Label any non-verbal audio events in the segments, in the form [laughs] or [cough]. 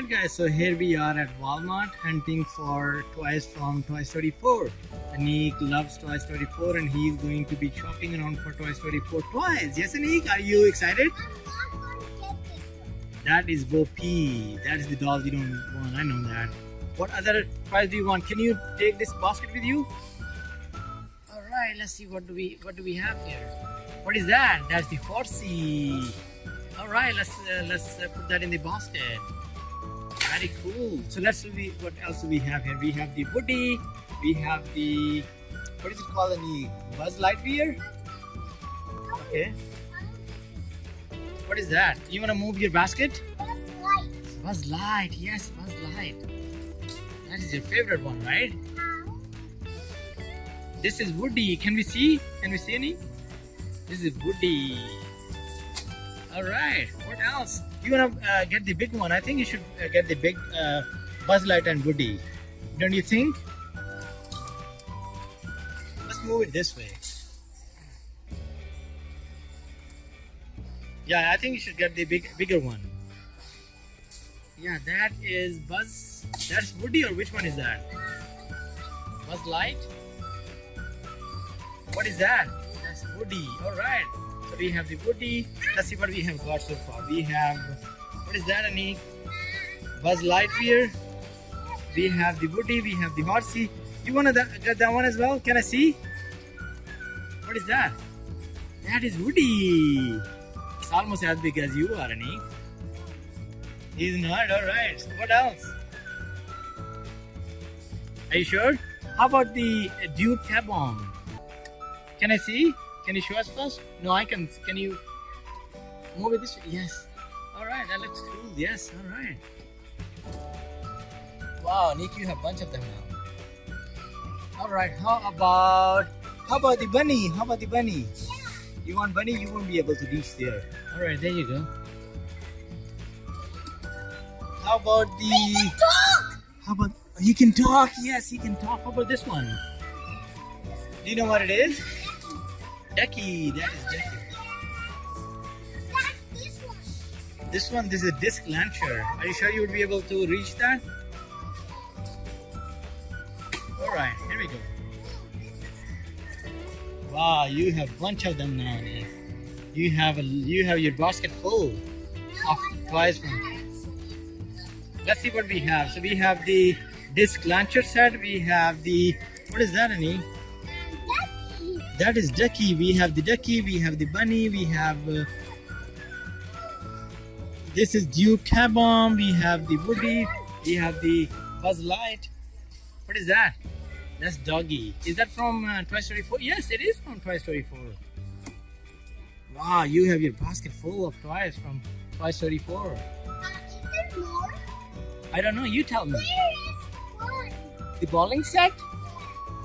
Alright guys, so here we are at Walmart hunting for toys from Toy Story 4. Anik loves Toy Story 4 and he's going to be shopping around for Toy Story 4 toys. Yes Anik, are you excited? That is Bo Peep. That is the doll you don't want, I know that. What other toys do you want? Can you take this basket with you? Alright, let's see what do we what do we have here. What is that? That's the horsey. Alright, let's uh, let's uh, put that in the basket. Very cool. So let's see what else do we have here. We have the Woody. We have the what is it called? The Buzz Lightyear. Okay. What is that? You wanna move your basket? That's light. Buzz Light. Yes, Buzz Light. That is your favorite one, right? This is Woody. Can we see? Can we see any? This is Woody. All right. What else? You wanna uh, get the big one? I think you should uh, get the big uh, Buzz Light and Woody. Don't you think? Let's move it this way. Yeah, I think you should get the big, bigger one. Yeah, that is Buzz. That's Woody, or which one is that? Buzz Light. What is that? That's Woody. All right. We have the Woody. Let's see what we have got so far. We have what is that, Anik? Buzz Lightyear. We have the Woody. We have the horsey. You wanna that, get that one as well? Can I see? What is that? That is Woody. It's almost as big as you are, Anik. He's not. All right. So what else? Are you sure? How about the Duke Bomb? Can I see? Can you show us first? No, I can. Can you move it this way? Yes. All right. That looks cool. Yes. All right. Wow, Nick, you have a bunch of them now. All right. How about how about the bunny? How about the bunny? You want bunny? You won't be able to reach there. All right. There you go. How about the? Dog! How about he can talk? Yes, he can talk. How about this one? Do you know what it is? Ducky. That is. That's this one. This one, this is a disc launcher. Are you sure you would be able to reach that? All right, here we go. Wow, you have a bunch of them now. You have a you have your basket full of toys from. Let's see what we have. So we have the disc launcher set. We have the what is that, Annie? That is ducky. We have the ducky. We have the bunny. We have. Uh, this is Duke Caboom. We have the Woody. We have the Buzz Light. What is that? That's Doggy. Is that from uh, Toy Story 4? Yes, it is from Toy Story 4. Wow, you have your basket full of toys from Toy Story 4. Uh, is there more? I don't know. You tell me. Where is one? The bowling set?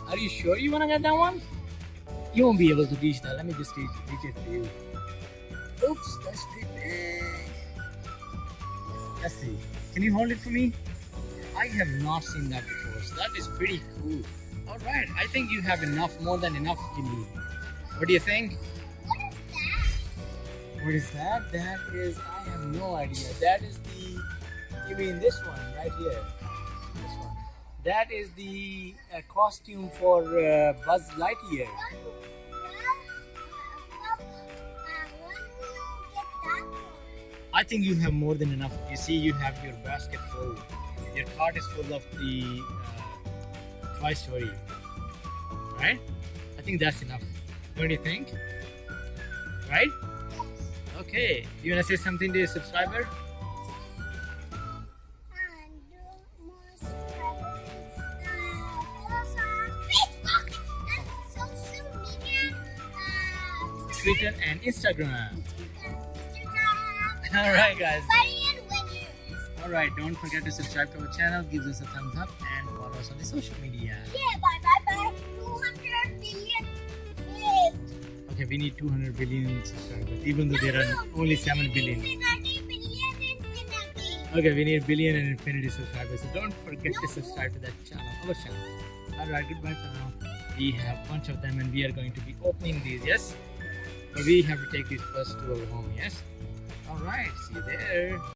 Are you sure you want to get that one? You won't be able to reach that. Let me just reach, reach it for you. Oops, that's pretty big. Let's see. Can you hold it for me? I have not seen that before. So that is pretty cool. All right. I think you have enough, more than enough you need. What do you think? What is that? What is that? That is, I have no idea. That is the, you mean this one right here? This one. That is the uh, costume for uh, Buzz Lightyear. I think you have more than enough. You see, you have your basket full. Your cart is full of the uh, Toy Story. Right? I think that's enough. What Don't you think? Right? Okay. You wanna say something to your subscriber? Twitter and Instagram. [laughs] Alright guys. Alright, don't forget to subscribe to our channel, give us a thumbs up and follow us on the social media. Yeah, bye bye bye. 200 billion saved. Okay, we need 200 billion subscribers, even though there are only 7 billion. Infinity billion infinity. Okay, we need billion and infinity subscribers, so don't forget to subscribe to that channel, our channel. Alright, goodbye for now. We have a bunch of them and we are going to be opening these, yes? But we have to take these first to our home, yes? Alright, see you there.